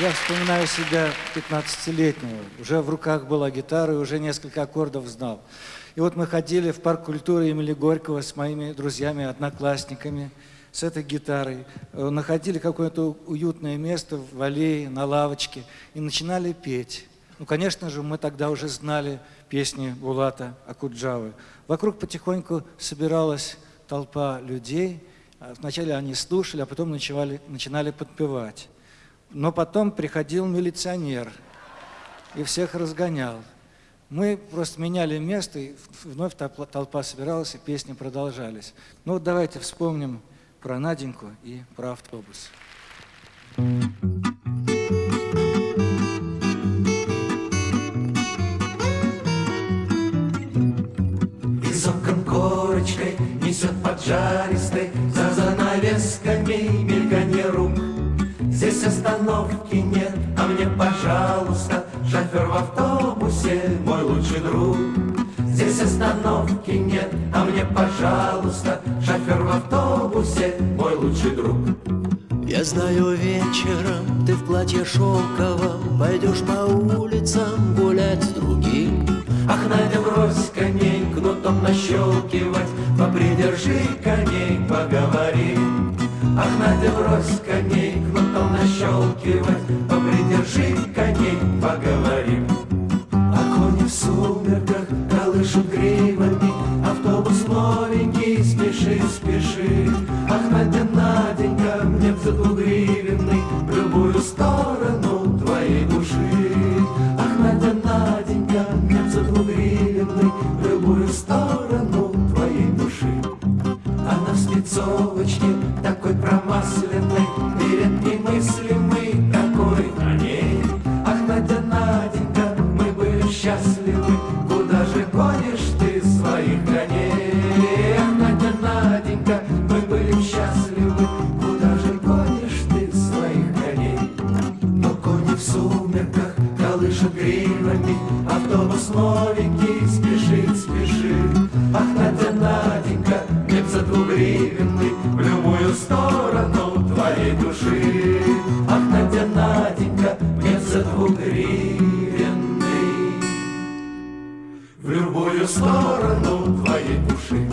Я вспоминаю себя 15-летнего. Уже в руках была гитара и уже несколько аккордов знал. И вот мы ходили в парк культуры имени Горького с моими друзьями, одноклассниками, с этой гитарой. Э, находили какое-то уютное место в аллее, на лавочке и начинали петь. Ну, конечно же, мы тогда уже знали песни Булата Акуджавы. Вокруг потихоньку собиралась толпа людей. Вначале они слушали, а потом начинали, начинали подпевать. Но потом приходил милиционер и всех разгонял. Мы просто меняли место, и вновь толпа собиралась, и песни продолжались. Ну вот давайте вспомним про Наденьку и про автобус. Из окон корочкой несет поджаристой За занавесками остановки нет, а мне, пожалуйста Шофер в автобусе, мой лучший друг. Здесь остановки нет, а мне, пожалуйста Шофер в автобусе, мой лучший друг. Я знаю, вечером ты в платье шелковом Пойдешь по улицам гулять с другим. Ах, Надя, брось коней, кнутом нащелкивать Попридержи коней, поговорим. Ах, Надя, брось коней, кнутом нащелкивать Попридержи коней, поговорим. А кони в сумерках колышут гривами. Автобус новенький, спеши, спеши. Ах, Надя, Спецовочке такой промасленной Перед немыслимый такой на ней Ах, Надя, Наденька, мы были счастливы Куда же гонишь ты своих коней? Ах, Надя, Наденька, мы были счастливы Куда же гонишь ты своих коней? Но кони в сумерках колышут гривами Автобус новенький спешит мне за двугривенный В любую сторону твоей души